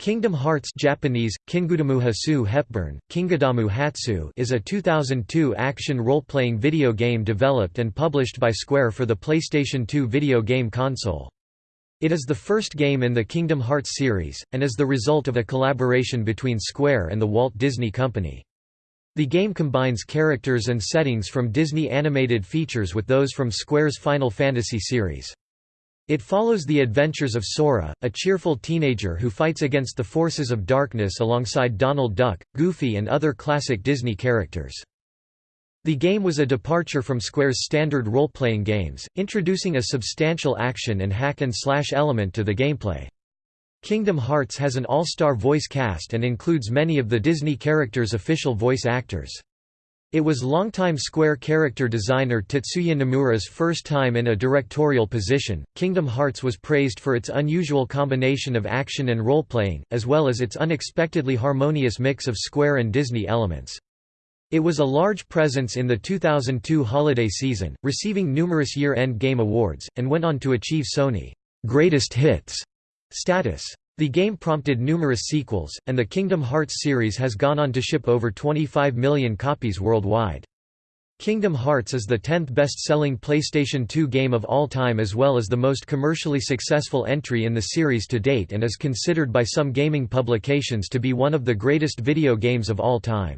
Kingdom Hearts Japanese, Kingudamu Hasu Hepburn, Kingadamu Hatsu is a 2002 action role-playing video game developed and published by Square for the PlayStation 2 video game console. It is the first game in the Kingdom Hearts series, and is the result of a collaboration between Square and the Walt Disney Company. The game combines characters and settings from Disney animated features with those from Square's Final Fantasy series. It follows the adventures of Sora, a cheerful teenager who fights against the forces of darkness alongside Donald Duck, Goofy and other classic Disney characters. The game was a departure from Square's standard role-playing games, introducing a substantial action and hack-and-slash element to the gameplay. Kingdom Hearts has an all-star voice cast and includes many of the Disney characters' official voice actors. It was longtime Square character designer Tetsuya Nomura's first time in a directorial position. Kingdom Hearts was praised for its unusual combination of action and role-playing, as well as its unexpectedly harmonious mix of Square and Disney elements. It was a large presence in the 2002 holiday season, receiving numerous year-end game awards, and went on to achieve Sony Greatest Hits status. The game prompted numerous sequels, and the Kingdom Hearts series has gone on to ship over 25 million copies worldwide. Kingdom Hearts is the 10th best-selling PlayStation 2 game of all time as well as the most commercially successful entry in the series to date and is considered by some gaming publications to be one of the greatest video games of all time.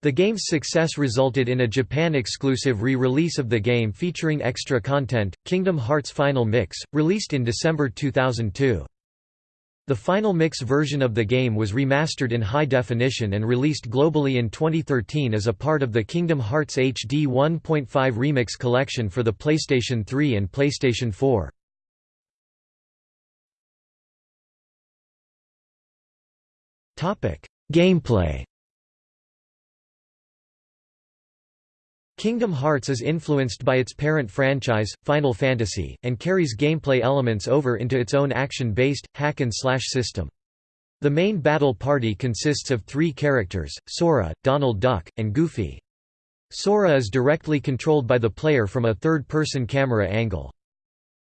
The game's success resulted in a Japan-exclusive re-release of the game featuring extra content, Kingdom Hearts Final Mix, released in December 2002. The final mix version of the game was remastered in high definition and released globally in 2013 as a part of the Kingdom Hearts HD 1.5 Remix collection for the PlayStation 3 and PlayStation 4. Gameplay Kingdom Hearts is influenced by its parent franchise, Final Fantasy, and carries gameplay elements over into its own action-based, hack-and-slash system. The main battle party consists of three characters, Sora, Donald Duck, and Goofy. Sora is directly controlled by the player from a third-person camera angle.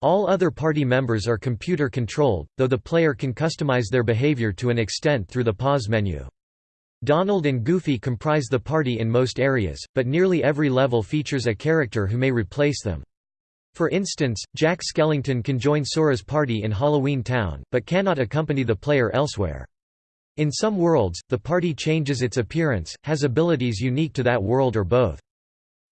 All other party members are computer-controlled, though the player can customize their behavior to an extent through the pause menu. Donald and Goofy comprise the party in most areas, but nearly every level features a character who may replace them. For instance, Jack Skellington can join Sora's party in Halloween Town, but cannot accompany the player elsewhere. In some worlds, the party changes its appearance, has abilities unique to that world or both.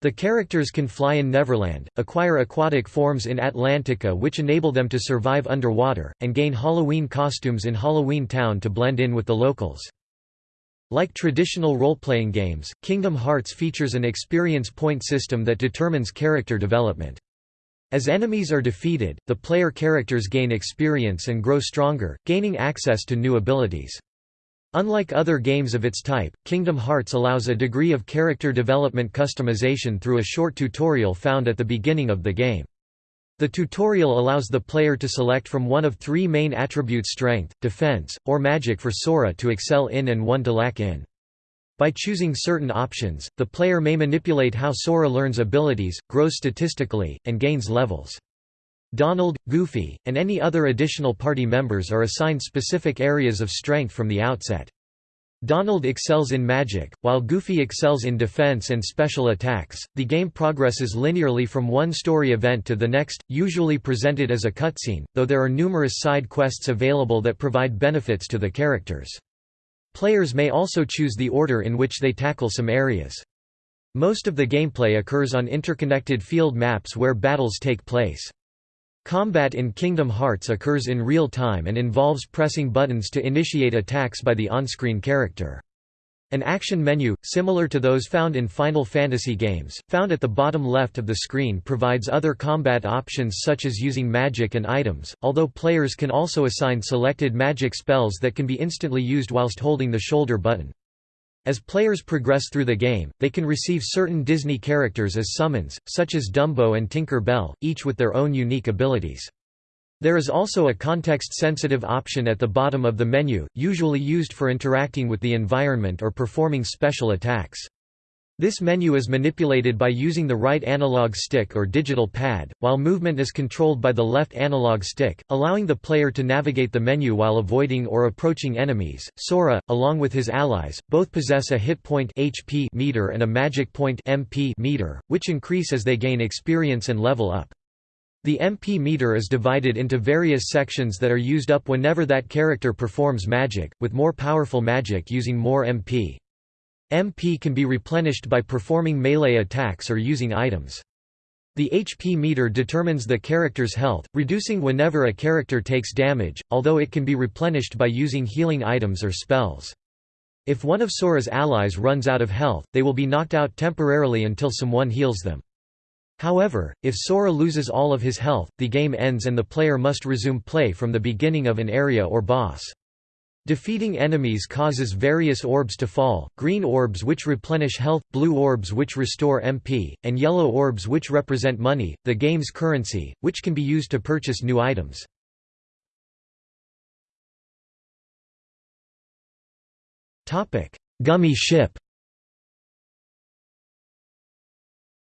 The characters can fly in Neverland, acquire aquatic forms in Atlantica which enable them to survive underwater, and gain Halloween costumes in Halloween Town to blend in with the locals. Like traditional role-playing games, Kingdom Hearts features an experience point system that determines character development. As enemies are defeated, the player characters gain experience and grow stronger, gaining access to new abilities. Unlike other games of its type, Kingdom Hearts allows a degree of character development customization through a short tutorial found at the beginning of the game. The tutorial allows the player to select from one of three main attributes strength, defense, or magic for Sora to excel in and one to lack in. By choosing certain options, the player may manipulate how Sora learns abilities, grows statistically, and gains levels. Donald, Goofy, and any other additional party members are assigned specific areas of strength from the outset. Donald excels in magic, while Goofy excels in defense and special attacks. The game progresses linearly from one story event to the next, usually presented as a cutscene, though there are numerous side quests available that provide benefits to the characters. Players may also choose the order in which they tackle some areas. Most of the gameplay occurs on interconnected field maps where battles take place. Combat in Kingdom Hearts occurs in real time and involves pressing buttons to initiate attacks by the on-screen character. An action menu, similar to those found in Final Fantasy games, found at the bottom left of the screen provides other combat options such as using magic and items, although players can also assign selected magic spells that can be instantly used whilst holding the shoulder button. As players progress through the game, they can receive certain Disney characters as summons, such as Dumbo and Tinker Bell, each with their own unique abilities. There is also a context-sensitive option at the bottom of the menu, usually used for interacting with the environment or performing special attacks. This menu is manipulated by using the right analog stick or digital pad, while movement is controlled by the left analog stick, allowing the player to navigate the menu while avoiding or approaching enemies. Sora, along with his allies, both possess a hit point HP meter and a magic point MP meter, which increase as they gain experience and level up. The MP meter is divided into various sections that are used up whenever that character performs magic, with more powerful magic using more MP. MP can be replenished by performing melee attacks or using items. The HP meter determines the character's health, reducing whenever a character takes damage, although it can be replenished by using healing items or spells. If one of Sora's allies runs out of health, they will be knocked out temporarily until someone heals them. However, if Sora loses all of his health, the game ends and the player must resume play from the beginning of an area or boss. Defeating enemies causes various orbs to fall, green orbs which replenish health, blue orbs which restore MP, and yellow orbs which represent money, the game's currency, which can be used to purchase new items. Gummy ship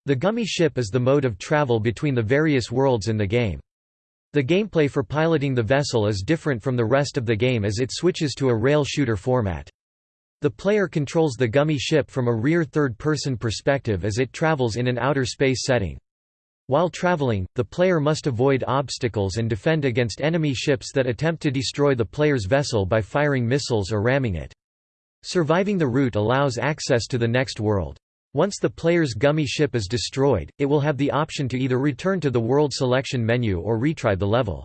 The gummy ship is the mode of travel between the various worlds in the game. The gameplay for piloting the vessel is different from the rest of the game as it switches to a rail shooter format. The player controls the gummy ship from a rear third-person perspective as it travels in an outer space setting. While traveling, the player must avoid obstacles and defend against enemy ships that attempt to destroy the player's vessel by firing missiles or ramming it. Surviving the route allows access to the next world. Once the player's gummy ship is destroyed, it will have the option to either return to the world selection menu or retry the level.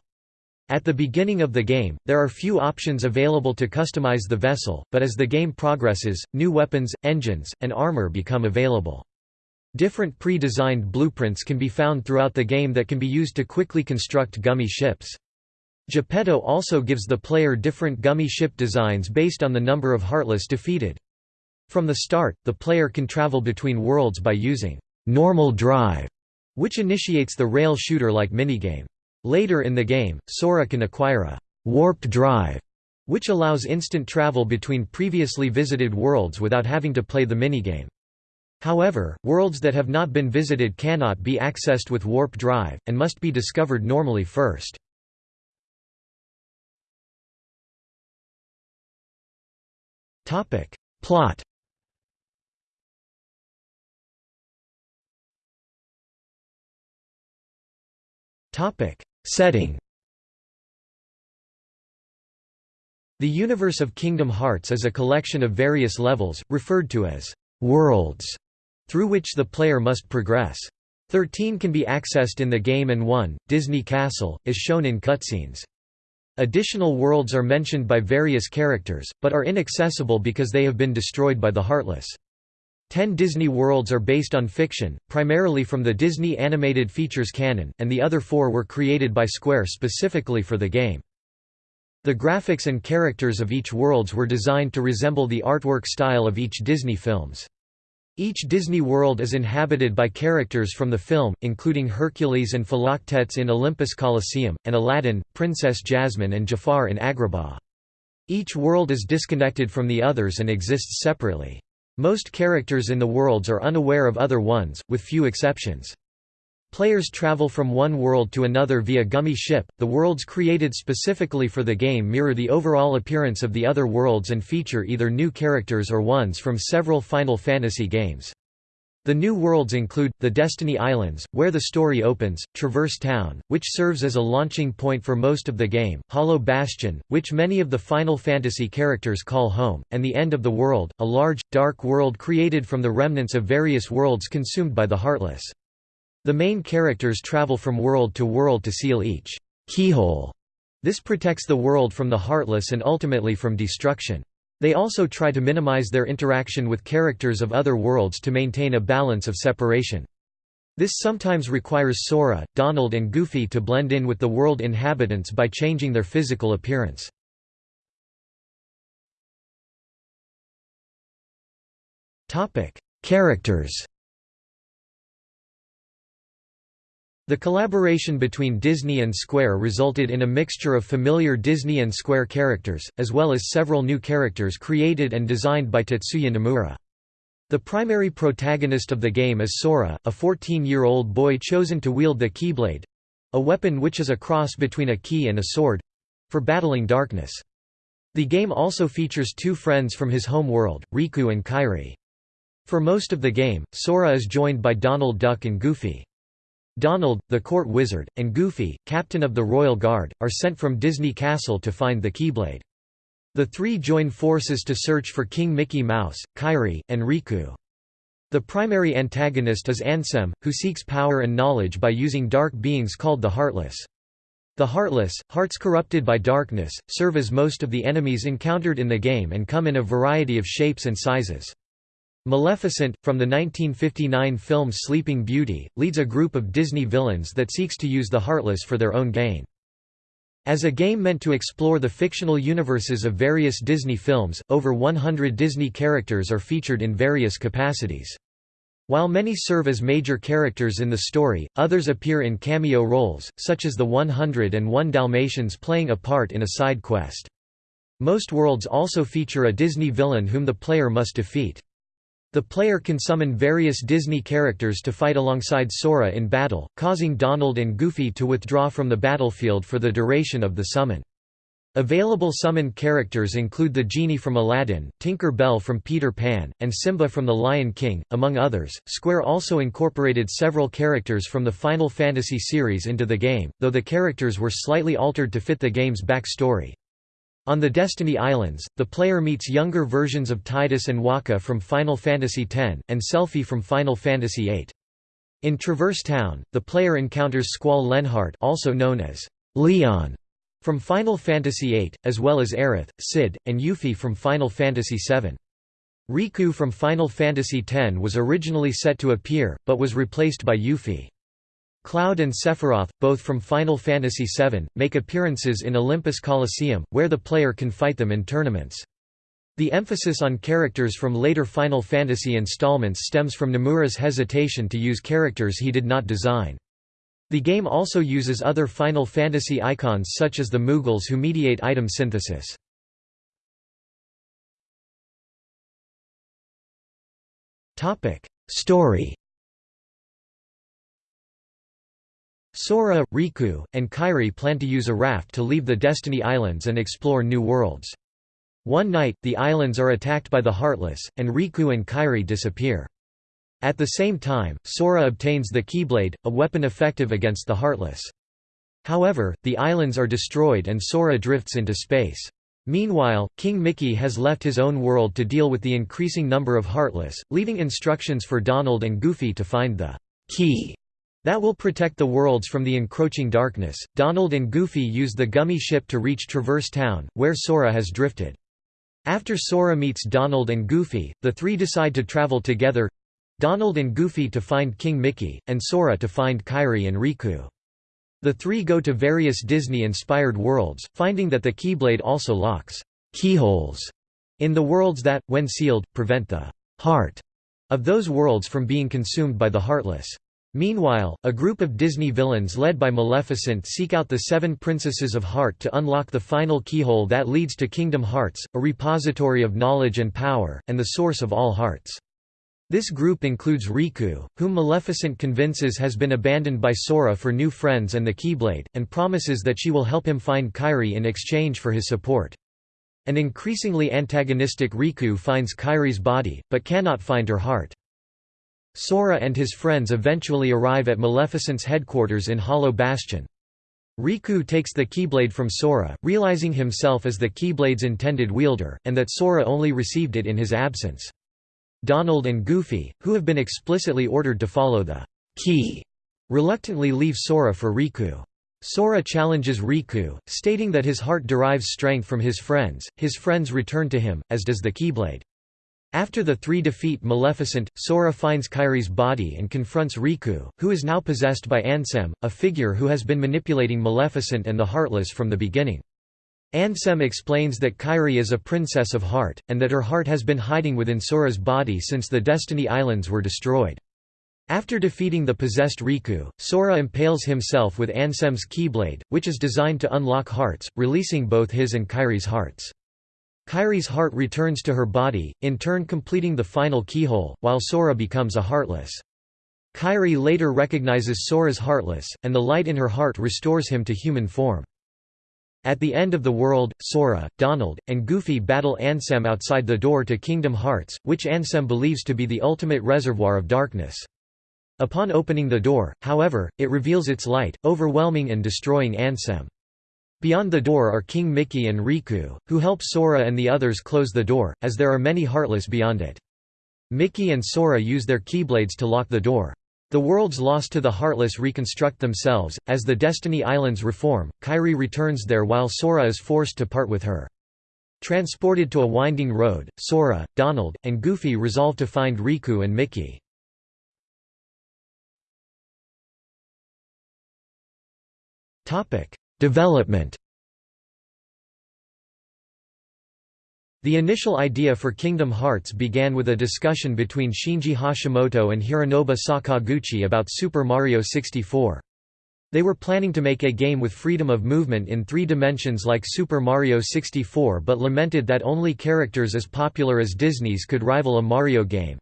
At the beginning of the game, there are few options available to customize the vessel, but as the game progresses, new weapons, engines, and armor become available. Different pre-designed blueprints can be found throughout the game that can be used to quickly construct gummy ships. Geppetto also gives the player different gummy ship designs based on the number of Heartless defeated. From the start, the player can travel between worlds by using normal drive, which initiates the rail shooter-like minigame. Later in the game, Sora can acquire a warp drive, which allows instant travel between previously visited worlds without having to play the minigame. However, worlds that have not been visited cannot be accessed with warp drive, and must be discovered normally first. Plot Setting The universe of Kingdom Hearts is a collection of various levels, referred to as «worlds», through which the player must progress. Thirteen can be accessed in the game and one, Disney Castle, is shown in cutscenes. Additional worlds are mentioned by various characters, but are inaccessible because they have been destroyed by the Heartless. Ten Disney worlds are based on fiction, primarily from the Disney Animated Features canon, and the other four were created by Square specifically for the game. The graphics and characters of each worlds were designed to resemble the artwork style of each Disney films. Each Disney world is inhabited by characters from the film, including Hercules and Philoctetes in Olympus Coliseum, and Aladdin, Princess Jasmine and Jafar in Agrabah. Each world is disconnected from the others and exists separately. Most characters in the worlds are unaware of other ones, with few exceptions. Players travel from one world to another via Gummy Ship. The worlds created specifically for the game mirror the overall appearance of the other worlds and feature either new characters or ones from several Final Fantasy games. The new worlds include, the Destiny Islands, where the story opens, Traverse Town, which serves as a launching point for most of the game, Hollow Bastion, which many of the Final Fantasy characters call home, and the End of the World, a large, dark world created from the remnants of various worlds consumed by the Heartless. The main characters travel from world to world to seal each keyhole. This protects the world from the Heartless and ultimately from destruction. They also try to minimize their interaction with characters of other worlds to maintain a balance of separation. This sometimes requires Sora, Donald and Goofy to blend in with the world inhabitants by changing their physical appearance. Characters The collaboration between Disney and Square resulted in a mixture of familiar Disney and Square characters, as well as several new characters created and designed by Tetsuya Nomura. The primary protagonist of the game is Sora, a 14-year-old boy chosen to wield the Keyblade—a weapon which is a cross between a key and a sword—for battling darkness. The game also features two friends from his home world, Riku and Kairi. For most of the game, Sora is joined by Donald Duck and Goofy. Donald, the court wizard, and Goofy, captain of the Royal Guard, are sent from Disney Castle to find the Keyblade. The three join forces to search for King Mickey Mouse, Kairi, and Riku. The primary antagonist is Ansem, who seeks power and knowledge by using dark beings called the Heartless. The Heartless, hearts corrupted by darkness, serve as most of the enemies encountered in the game and come in a variety of shapes and sizes. Maleficent, from the 1959 film Sleeping Beauty, leads a group of Disney villains that seeks to use the Heartless for their own gain. As a game meant to explore the fictional universes of various Disney films, over 100 Disney characters are featured in various capacities. While many serve as major characters in the story, others appear in cameo roles, such as the 101 Dalmatians playing a part in a side quest. Most worlds also feature a Disney villain whom the player must defeat. The player can summon various Disney characters to fight alongside Sora in battle, causing Donald and Goofy to withdraw from the battlefield for the duration of the summon. Available summoned characters include the Genie from Aladdin, Tinker Bell from Peter Pan, and Simba from The Lion King, among others. Square also incorporated several characters from the Final Fantasy series into the game, though the characters were slightly altered to fit the game's backstory. On the Destiny Islands, the player meets younger versions of Tidus and Wakka from Final Fantasy X, and Selphie from Final Fantasy VIII. In Traverse Town, the player encounters Squall Leonhart also known as Leon from Final Fantasy VIII, as well as Aerith, Cid, and Yuffie from Final Fantasy VII. Rikku from Final Fantasy X was originally set to appear, but was replaced by Yuffie. Cloud and Sephiroth, both from Final Fantasy VII, make appearances in Olympus Coliseum, where the player can fight them in tournaments. The emphasis on characters from later Final Fantasy installments stems from Nomura's hesitation to use characters he did not design. The game also uses other Final Fantasy icons such as the Moogles who mediate item synthesis. Story Sora, Riku, and Kairi plan to use a raft to leave the Destiny Islands and explore new worlds. One night, the islands are attacked by the Heartless, and Riku and Kairi disappear. At the same time, Sora obtains the Keyblade, a weapon effective against the Heartless. However, the islands are destroyed and Sora drifts into space. Meanwhile, King Mickey has left his own world to deal with the increasing number of Heartless, leaving instructions for Donald and Goofy to find the key that will protect the worlds from the encroaching darkness. Donald and Goofy use the gummy ship to reach Traverse Town, where Sora has drifted. After Sora meets Donald and Goofy, the three decide to travel together Donald and Goofy to find King Mickey, and Sora to find Kairi and Riku. The three go to various Disney-inspired worlds, finding that the Keyblade also locks keyholes in the worlds that, when sealed, prevent the heart of those worlds from being consumed by the Heartless. Meanwhile, a group of Disney villains led by Maleficent seek out the seven princesses of Heart to unlock the final keyhole that leads to Kingdom Hearts, a repository of knowledge and power, and the source of all hearts. This group includes Riku, whom Maleficent convinces has been abandoned by Sora for new friends and the Keyblade, and promises that she will help him find Kairi in exchange for his support. An increasingly antagonistic Riku finds Kairi's body, but cannot find her heart. Sora and his friends eventually arrive at Maleficent's headquarters in Hollow Bastion. Riku takes the Keyblade from Sora, realizing himself as the Keyblade's intended wielder, and that Sora only received it in his absence. Donald and Goofy, who have been explicitly ordered to follow the key, reluctantly leave Sora for Riku. Sora challenges Riku, stating that his heart derives strength from his friends, his friends return to him, as does the Keyblade. After the three defeat Maleficent, Sora finds Kairi's body and confronts Riku, who is now possessed by Ansem, a figure who has been manipulating Maleficent and the Heartless from the beginning. Ansem explains that Kairi is a princess of heart, and that her heart has been hiding within Sora's body since the Destiny Islands were destroyed. After defeating the possessed Riku, Sora impales himself with Ansem's Keyblade, which is designed to unlock hearts, releasing both his and Kairi's hearts. Kairi's heart returns to her body, in turn completing the final keyhole, while Sora becomes a Heartless. Kairi later recognizes Sora's Heartless, and the light in her heart restores him to human form. At the end of the world, Sora, Donald, and Goofy battle Ansem outside the door to Kingdom Hearts, which Ansem believes to be the ultimate reservoir of darkness. Upon opening the door, however, it reveals its light, overwhelming and destroying Ansem. Beyond the door are King Mickey and Riku, who help Sora and the others close the door, as there are many Heartless beyond it. Mickey and Sora use their Keyblades to lock the door. The worlds lost to the Heartless reconstruct themselves, as the Destiny Islands reform, Kairi returns there while Sora is forced to part with her. Transported to a winding road, Sora, Donald, and Goofy resolve to find Riku and Mickey. Development The initial idea for Kingdom Hearts began with a discussion between Shinji Hashimoto and Hironobu Sakaguchi about Super Mario 64. They were planning to make a game with freedom of movement in three dimensions like Super Mario 64 but lamented that only characters as popular as Disney's could rival a Mario game.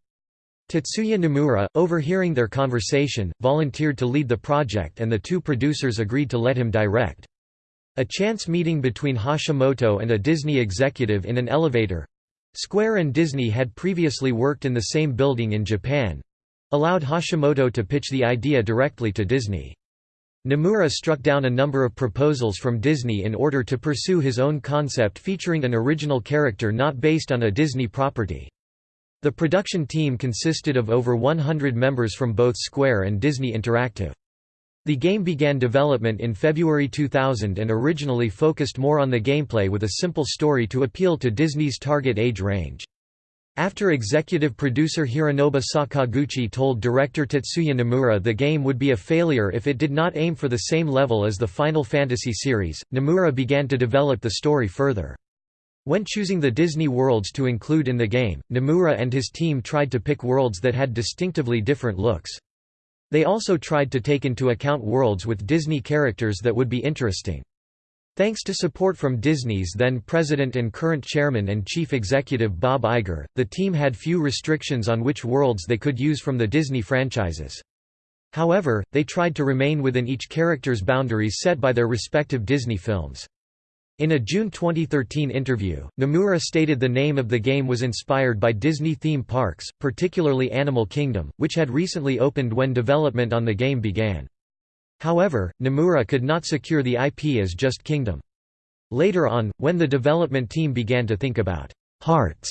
Tetsuya Nomura, overhearing their conversation, volunteered to lead the project and the two producers agreed to let him direct. A chance meeting between Hashimoto and a Disney executive in an elevator Square and Disney had previously worked in the same building in Japan allowed Hashimoto to pitch the idea directly to Disney. Nomura struck down a number of proposals from Disney in order to pursue his own concept featuring an original character not based on a Disney property. The production team consisted of over 100 members from both Square and Disney Interactive. The game began development in February 2000 and originally focused more on the gameplay with a simple story to appeal to Disney's target age range. After executive producer Hironobu Sakaguchi told director Tetsuya Nomura the game would be a failure if it did not aim for the same level as the Final Fantasy series, Nomura began to develop the story further. When choosing the Disney worlds to include in the game, Nomura and his team tried to pick worlds that had distinctively different looks. They also tried to take into account worlds with Disney characters that would be interesting. Thanks to support from Disney's then president and current chairman and chief executive Bob Iger, the team had few restrictions on which worlds they could use from the Disney franchises. However, they tried to remain within each character's boundaries set by their respective Disney films. In a June 2013 interview, Nomura stated the name of the game was inspired by Disney theme parks, particularly Animal Kingdom, which had recently opened when development on the game began. However, Nomura could not secure the IP as just Kingdom. Later on, when the development team began to think about «hearts»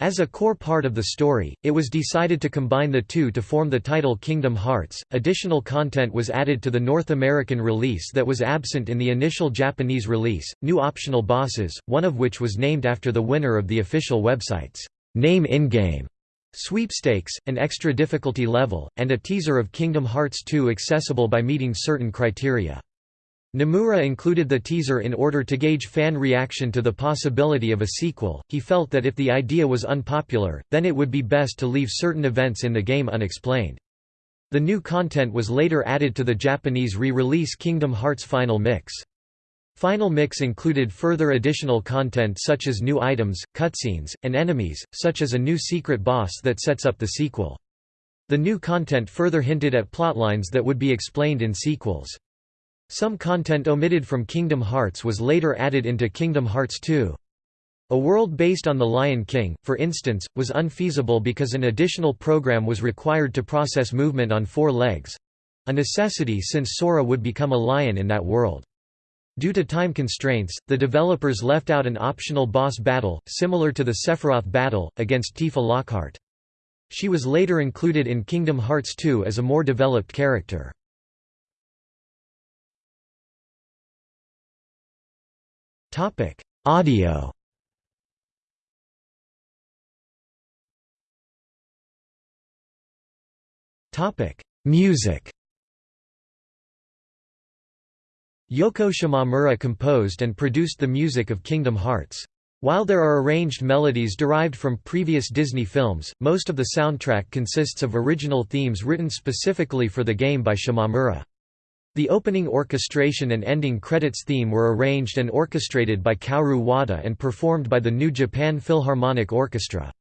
As a core part of the story, it was decided to combine the two to form the title Kingdom Hearts. Additional content was added to the North American release that was absent in the initial Japanese release, new optional bosses, one of which was named after the winner of the official website's Name in-game sweepstakes, an extra difficulty level, and a teaser of Kingdom Hearts 2 accessible by meeting certain criteria. Nomura included the teaser in order to gauge fan reaction to the possibility of a sequel. He felt that if the idea was unpopular, then it would be best to leave certain events in the game unexplained. The new content was later added to the Japanese re-release Kingdom Hearts Final Mix. Final Mix included further additional content such as new items, cutscenes, and enemies, such as a new secret boss that sets up the sequel. The new content further hinted at plotlines that would be explained in sequels. Some content omitted from Kingdom Hearts was later added into Kingdom Hearts 2. A world based on The Lion King, for instance, was unfeasible because an additional program was required to process movement on four legs—a necessity since Sora would become a lion in that world. Due to time constraints, the developers left out an optional boss battle, similar to the Sephiroth battle, against Tifa Lockhart. She was later included in Kingdom Hearts 2 as a more developed character. Topic: Audio. Topic: Music. Yoko Shimomura composed and produced the music of Kingdom Hearts. While there are arranged melodies derived from previous Disney films, most of the soundtrack consists of original themes written specifically for the game by Shimomura. The opening orchestration and ending credits theme were arranged and orchestrated by Kaoru Wada and performed by the New Japan Philharmonic Orchestra.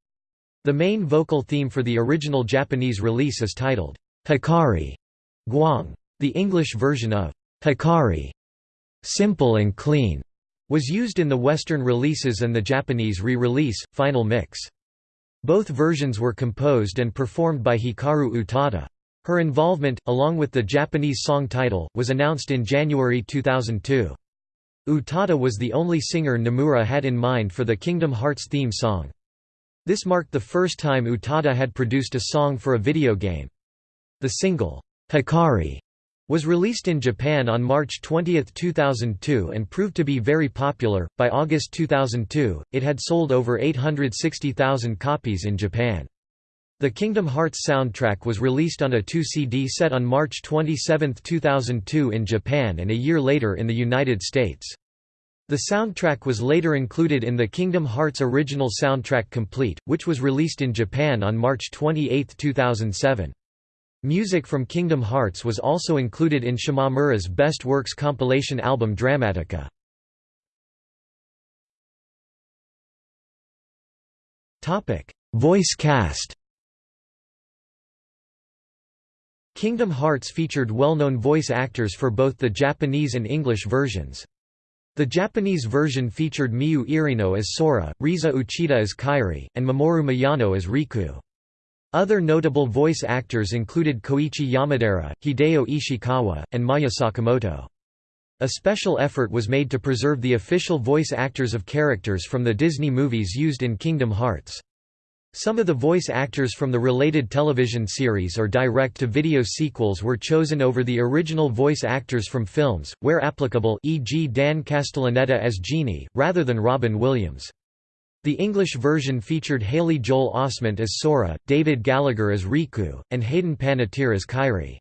The main vocal theme for the original Japanese release is titled, Hikari Guang. The English version of Hikari, simple and clean, was used in the Western releases and the Japanese re-release, Final Mix. Both versions were composed and performed by Hikaru Utada. Her involvement, along with the Japanese song title, was announced in January 2002. Utada was the only singer Nomura had in mind for the Kingdom Hearts theme song. This marked the first time Utada had produced a song for a video game. The single, Hikari, was released in Japan on March 20, 2002 and proved to be very popular. By August 2002, it had sold over 860,000 copies in Japan. The Kingdom Hearts soundtrack was released on a 2-CD set on March 27, 2002 in Japan and a year later in the United States. The soundtrack was later included in the Kingdom Hearts Original Soundtrack Complete, which was released in Japan on March 28, 2007. Music from Kingdom Hearts was also included in Shimomura's Best Works compilation album Dramatica. Voice cast Kingdom Hearts featured well-known voice actors for both the Japanese and English versions. The Japanese version featured Miyu Irino as Sora, Risa Uchida as Kairi, and Mamoru Miyano as Riku. Other notable voice actors included Koichi Yamadera, Hideo Ishikawa, and Maya Sakamoto. A special effort was made to preserve the official voice actors of characters from the Disney movies used in Kingdom Hearts. Some of the voice actors from the related television series or direct-to-video sequels were chosen over the original voice actors from films, where applicable e.g. Dan Castellaneta as Genie, rather than Robin Williams. The English version featured Haley Joel Osment as Sora, David Gallagher as Riku, and Hayden Panettiere as Kairi.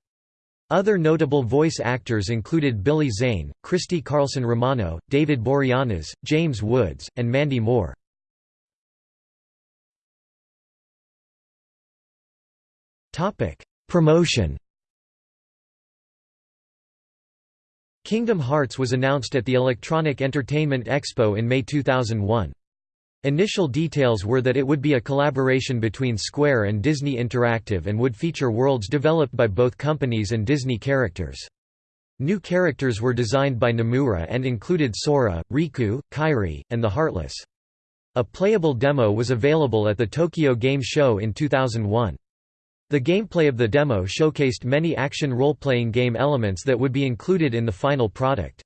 Other notable voice actors included Billy Zane, Christy Carlson Romano, David Boreanaz, James Woods, and Mandy Moore. Topic: Promotion. Kingdom Hearts was announced at the Electronic Entertainment Expo in May 2001. Initial details were that it would be a collaboration between Square and Disney Interactive and would feature worlds developed by both companies and Disney characters. New characters were designed by Nomura and included Sora, Riku, Kairi, and the Heartless. A playable demo was available at the Tokyo Game Show in 2001. The gameplay of the demo showcased many action role-playing game elements that would be included in the final product.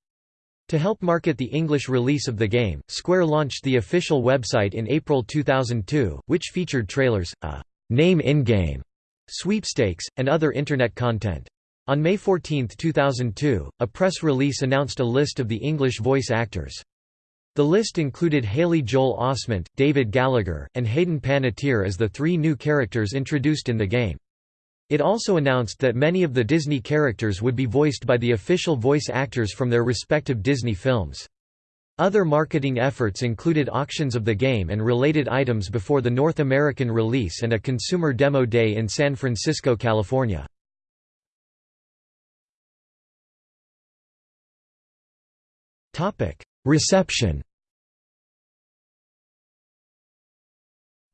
To help market the English release of the game, Square launched the official website in April 2002, which featured trailers, a «name in-game» sweepstakes, and other Internet content. On May 14, 2002, a press release announced a list of the English voice actors. The list included Haley Joel Osment, David Gallagher, and Hayden Panettiere as the three new characters introduced in the game. It also announced that many of the Disney characters would be voiced by the official voice actors from their respective Disney films. Other marketing efforts included auctions of the game and related items before the North American release and a consumer demo day in San Francisco, California. Reception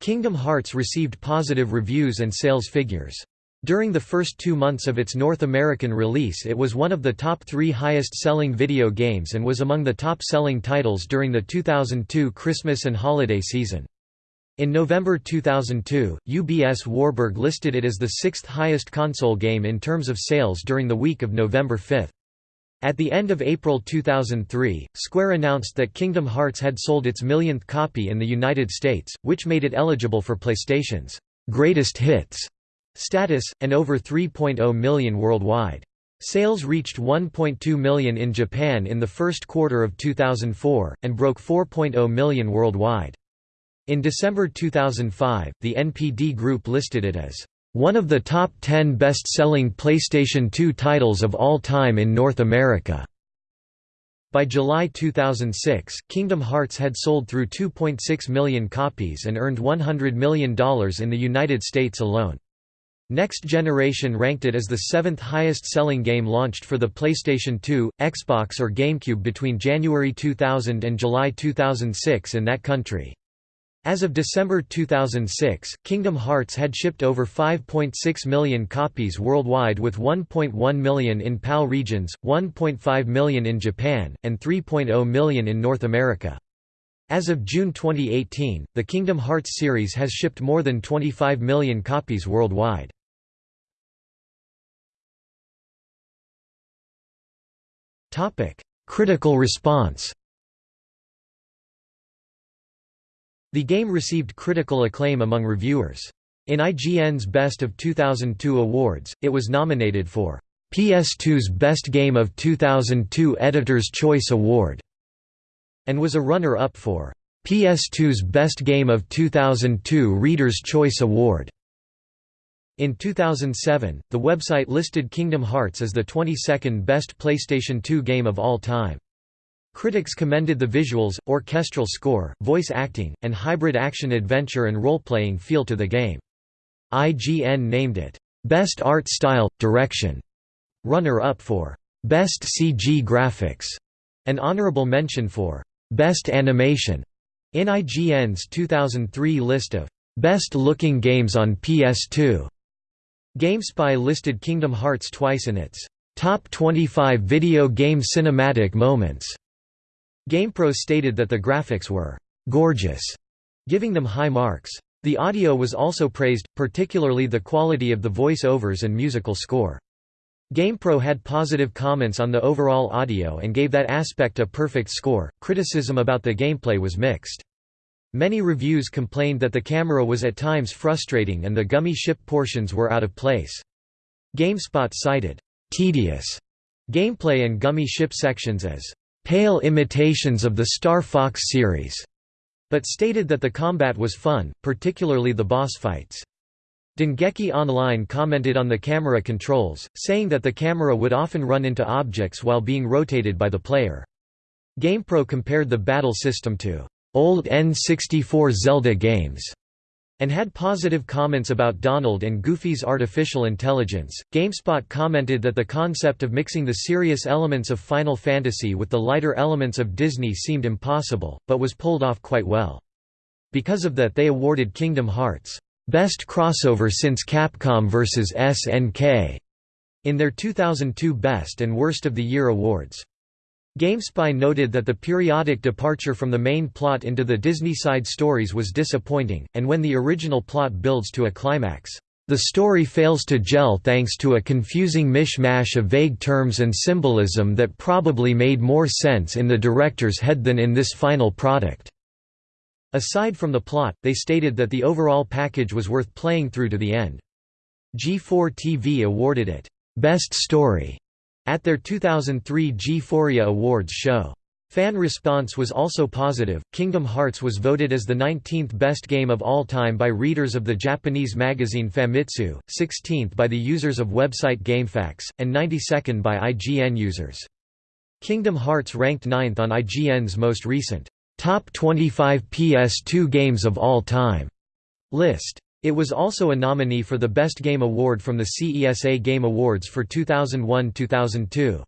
Kingdom Hearts received positive reviews and sales figures. During the first two months of its North American release it was one of the top three highest-selling video games and was among the top-selling titles during the 2002 Christmas and holiday season. In November 2002, UBS Warburg listed it as the sixth highest console game in terms of sales during the week of November 5. At the end of April 2003, Square announced that Kingdom Hearts had sold its millionth copy in the United States, which made it eligible for PlayStation's Greatest Hits status, and over 3.0 million worldwide. Sales reached 1.2 million in Japan in the first quarter of 2004, and broke 4.0 million worldwide. In December 2005, the NPD Group listed it as one of the top 10 best-selling PlayStation 2 titles of all time in North America. By July 2006, Kingdom Hearts had sold through 2.6 million copies and earned $100 million in the United States alone. Next Generation ranked it as the seventh highest-selling game launched for the PlayStation 2, Xbox or GameCube between January 2000 and July 2006 in that country. As of December 2006, Kingdom Hearts had shipped over 5.6 million copies worldwide with 1.1 million in PAL regions, 1.5 million in Japan, and 3.0 million in North America. As of June 2018, the Kingdom Hearts series has shipped more than 25 million copies worldwide. Critical response The game received critical acclaim among reviewers. In IGN's Best of 2002 awards, it was nominated for PS2's Best Game of 2002 Editor's Choice Award and was a runner-up for PS2's Best Game of 2002 Reader's Choice Award. In 2007, the website listed Kingdom Hearts as the 22nd best PlayStation 2 game of all time. Critics commended the visuals, orchestral score, voice acting, and hybrid action-adventure and role-playing feel to the game. IGN named it, "...best art style, direction", runner-up for "...best CG graphics", an honorable mention for Best Animation in IGN's 2003 list of Best Looking Games on PS2. GameSpy listed Kingdom Hearts twice in its Top 25 Video Game Cinematic Moments. GamePro stated that the graphics were gorgeous, giving them high marks. The audio was also praised, particularly the quality of the voice-overs and musical score. GamePro had positive comments on the overall audio and gave that aspect a perfect score. Criticism about the gameplay was mixed. Many reviews complained that the camera was at times frustrating and the gummy ship portions were out of place. GameSpot cited tedious gameplay and gummy ship sections as pale imitations of the Star Fox series, but stated that the combat was fun, particularly the boss fights. Dengeki Online commented on the camera controls, saying that the camera would often run into objects while being rotated by the player. GamePro compared the battle system to old N64 Zelda games and had positive comments about Donald and Goofy's artificial intelligence. GameSpot commented that the concept of mixing the serious elements of Final Fantasy with the lighter elements of Disney seemed impossible, but was pulled off quite well. Because of that they awarded Kingdom Hearts Best Crossover since Capcom vs. SNK in their 2002 Best and Worst of the Year awards. GameSpy noted that the periodic departure from the main plot into the Disney side stories was disappointing, and when the original plot builds to a climax, the story fails to gel thanks to a confusing mishmash of vague terms and symbolism that probably made more sense in the director's head than in this final product. Aside from the plot, they stated that the overall package was worth playing through to the end. G4 TV awarded it, "'Best Story' at their 2003 G4ia Awards show. Fan response was also positive. Kingdom Hearts was voted as the 19th best game of all time by readers of the Japanese magazine Famitsu, 16th by the users of website GameFAQs, and 92nd by IGN users. Kingdom Hearts ranked 9th on IGN's most recent Top 25 PS2 Games of All Time list. It was also a nominee for the Best Game Award from the CESA Game Awards for 2001–2002.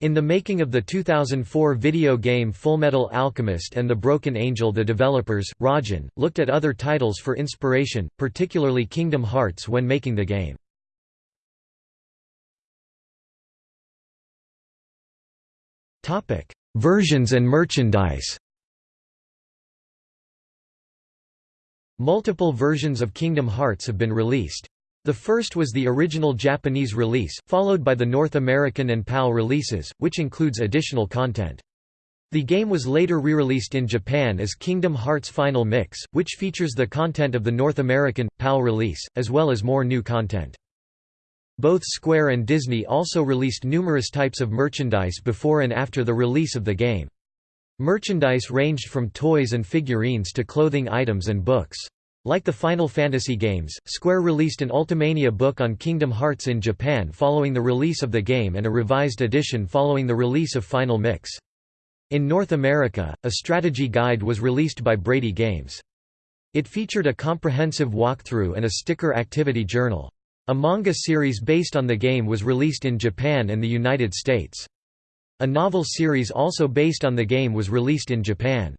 In the making of the 2004 video game Fullmetal Alchemist and The Broken Angel the developers, Racjin, looked at other titles for inspiration, particularly Kingdom Hearts when making the game. Versions and merchandise Multiple versions of Kingdom Hearts have been released. The first was the original Japanese release, followed by the North American and PAL releases, which includes additional content. The game was later re-released in Japan as Kingdom Hearts Final Mix, which features the content of the North American, PAL release, as well as more new content. Both Square and Disney also released numerous types of merchandise before and after the release of the game. Merchandise ranged from toys and figurines to clothing items and books. Like the Final Fantasy games, Square released an Ultimania book on Kingdom Hearts in Japan following the release of the game and a revised edition following the release of Final Mix. In North America, a strategy guide was released by Brady Games. It featured a comprehensive walkthrough and a sticker activity journal. A manga series based on the game was released in Japan and the United States. A novel series also based on the game was released in Japan.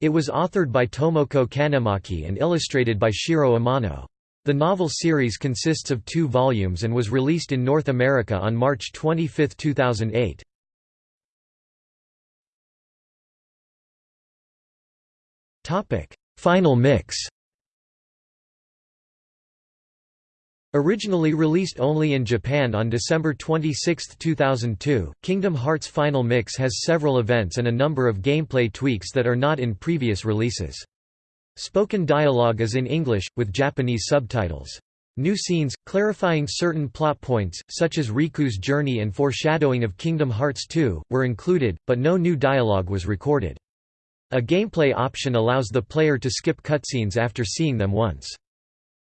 It was authored by Tomoko Kanemaki and illustrated by Shiro Amano. The novel series consists of two volumes and was released in North America on March 25, 2008. Final mix Originally released only in Japan on December 26, 2002, Kingdom Hearts Final Mix has several events and a number of gameplay tweaks that are not in previous releases. Spoken dialogue is in English, with Japanese subtitles. New scenes, clarifying certain plot points, such as Riku's journey and foreshadowing of Kingdom Hearts 2, were included, but no new dialogue was recorded. A gameplay option allows the player to skip cutscenes after seeing them once.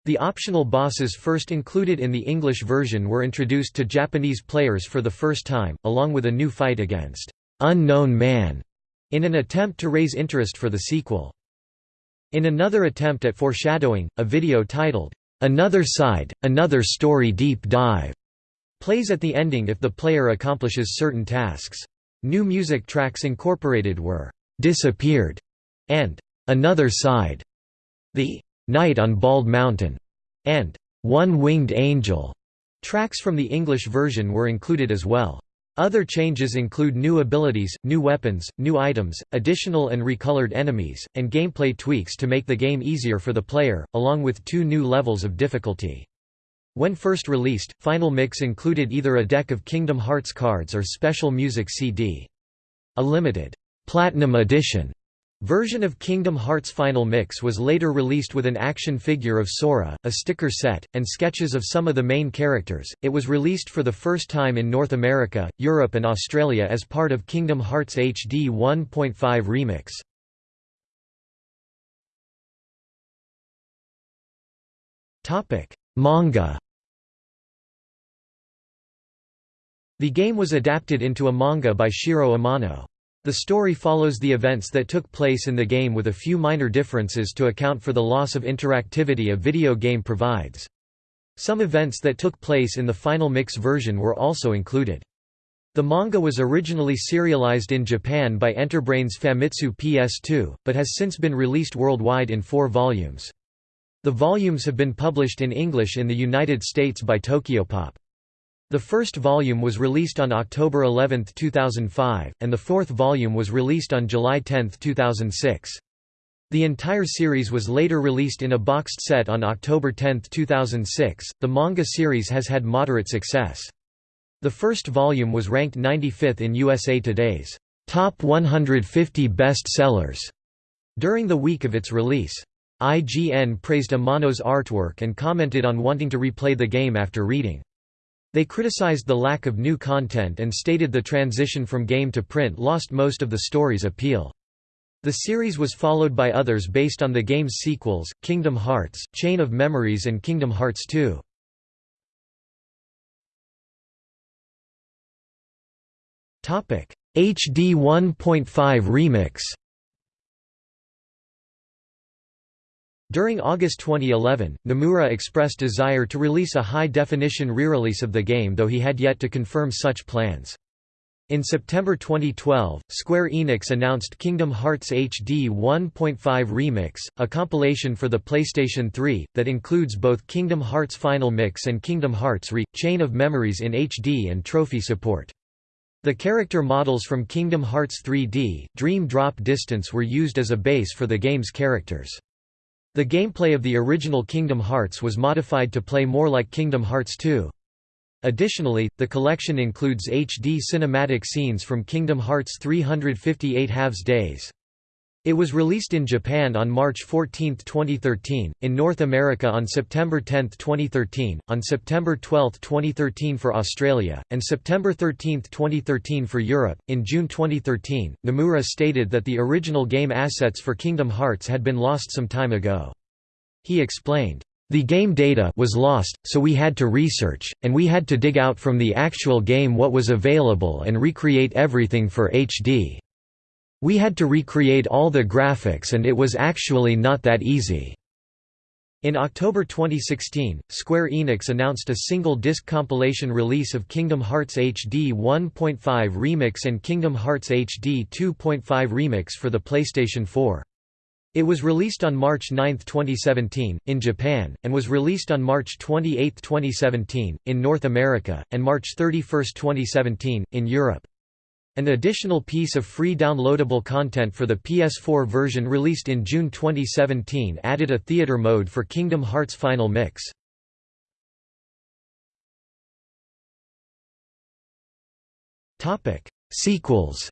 The optional bosses first included in the English version were introduced to Japanese players for the first time, along with a new fight against Unknown Man, in an attempt to raise interest for the sequel. In another attempt at foreshadowing, a video titled, Another Side, Another Story Deep Dive, plays at the ending if the player accomplishes certain tasks. New music tracks incorporated were, Disappeared, and Another Side. The Night on Bald Mountain, and One Winged Angel. Tracks from the English version were included as well. Other changes include new abilities, new weapons, new items, additional and recolored enemies, and gameplay tweaks to make the game easier for the player, along with two new levels of difficulty. When first released, Final Mix included either a deck of Kingdom Hearts cards or special music CD. A limited, Platinum Edition Version of Kingdom Hearts Final Mix was later released with an action figure of Sora, a sticker set, and sketches of some of the main characters. It was released for the first time in North America, Europe, and Australia as part of Kingdom Hearts HD 1.5 Remix. Topic: Manga. The game was adapted into a manga by Shiro Amano. The story follows the events that took place in the game with a few minor differences to account for the loss of interactivity a video game provides. Some events that took place in the final mix version were also included. The manga was originally serialized in Japan by Enterbrain's Famitsu PS2, but has since been released worldwide in four volumes. The volumes have been published in English in the United States by Tokyopop. The first volume was released on October 11, 2005, and the fourth volume was released on July 10, 2006. The entire series was later released in a boxed set on October 10, 2006. The manga series has had moderate success. The first volume was ranked 95th in USA Today's Top 150 Best Sellers during the week of its release. IGN praised Amano's artwork and commented on wanting to replay the game after reading. They criticized the lack of new content and stated the transition from game to print lost most of the story's appeal. The series was followed by others based on the game's sequels, Kingdom Hearts, Chain of Memories and Kingdom Hearts 2. HD 1.5 Remix During August 2011, Nomura expressed desire to release a high-definition re-release of the game though he had yet to confirm such plans. In September 2012, Square Enix announced Kingdom Hearts HD 1.5 Remix, a compilation for the PlayStation 3, that includes both Kingdom Hearts Final Mix and Kingdom Hearts Re – Chain of Memories in HD and trophy support. The character models from Kingdom Hearts 3D, Dream Drop Distance were used as a base for the game's characters. The gameplay of the original Kingdom Hearts was modified to play more like Kingdom Hearts 2. Additionally, the collection includes HD cinematic scenes from Kingdom Hearts 358 Halves Days. It was released in Japan on March 14, 2013, in North America on September 10, 2013, on September 12, 2013 for Australia, and September 13, 2013 for Europe. In June 2013, Nomura stated that the original game assets for Kingdom Hearts had been lost some time ago. He explained, the game data was lost, so we had to research, and we had to dig out from the actual game what was available and recreate everything for HD. We had to recreate all the graphics and it was actually not that easy. In October 2016, Square Enix announced a single-disc compilation release of Kingdom Hearts HD 1.5 Remix and Kingdom Hearts HD 2.5 Remix for the PlayStation 4. It was released on March 9, 2017, in Japan, and was released on March 28, 2017, in North America, and March 31, 2017, in Europe. An additional piece of free downloadable content for the PS4 version released in June 2017 added a theater mode for Kingdom Hearts Final Mix. Sequels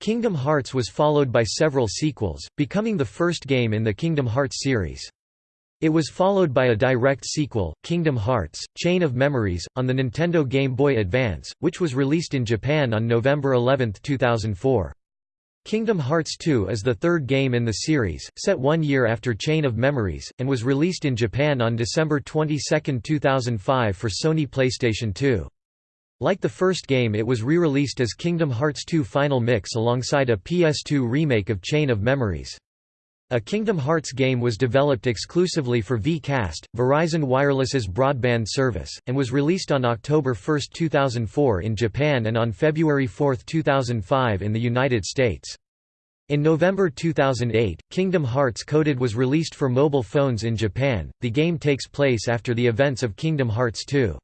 Kingdom Hearts was followed by several sequels, becoming the first game in the Kingdom Hearts series. It was followed by a direct sequel, Kingdom Hearts, Chain of Memories, on the Nintendo Game Boy Advance, which was released in Japan on November 11, 2004. Kingdom Hearts 2 is the third game in the series, set one year after Chain of Memories, and was released in Japan on December 22, 2005 for Sony PlayStation 2. Like the first game it was re-released as Kingdom Hearts 2 Final Mix alongside a PS2 remake of Chain of Memories. A Kingdom Hearts game was developed exclusively for V-Cast, Verizon Wireless's broadband service, and was released on October 1, 2004 in Japan and on February 4, 2005 in the United States. In November 2008, Kingdom Hearts Coded was released for mobile phones in Japan. The game takes place after the events of Kingdom Hearts 2.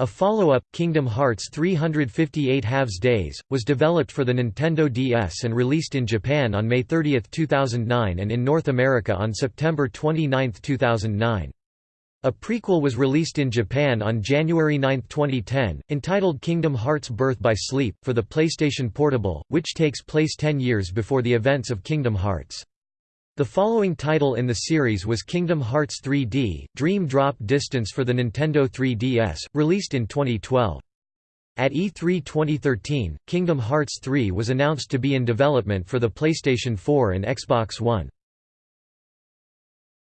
A follow-up, Kingdom Hearts 358 Halves Days, was developed for the Nintendo DS and released in Japan on May 30, 2009 and in North America on September 29, 2009. A prequel was released in Japan on January 9, 2010, entitled Kingdom Hearts Birth by Sleep, for the PlayStation Portable, which takes place ten years before the events of Kingdom Hearts. The following title in the series was Kingdom Hearts 3D, Dream Drop Distance for the Nintendo 3DS, released in 2012. At E3 2013, Kingdom Hearts 3 was announced to be in development for the PlayStation 4 and Xbox One.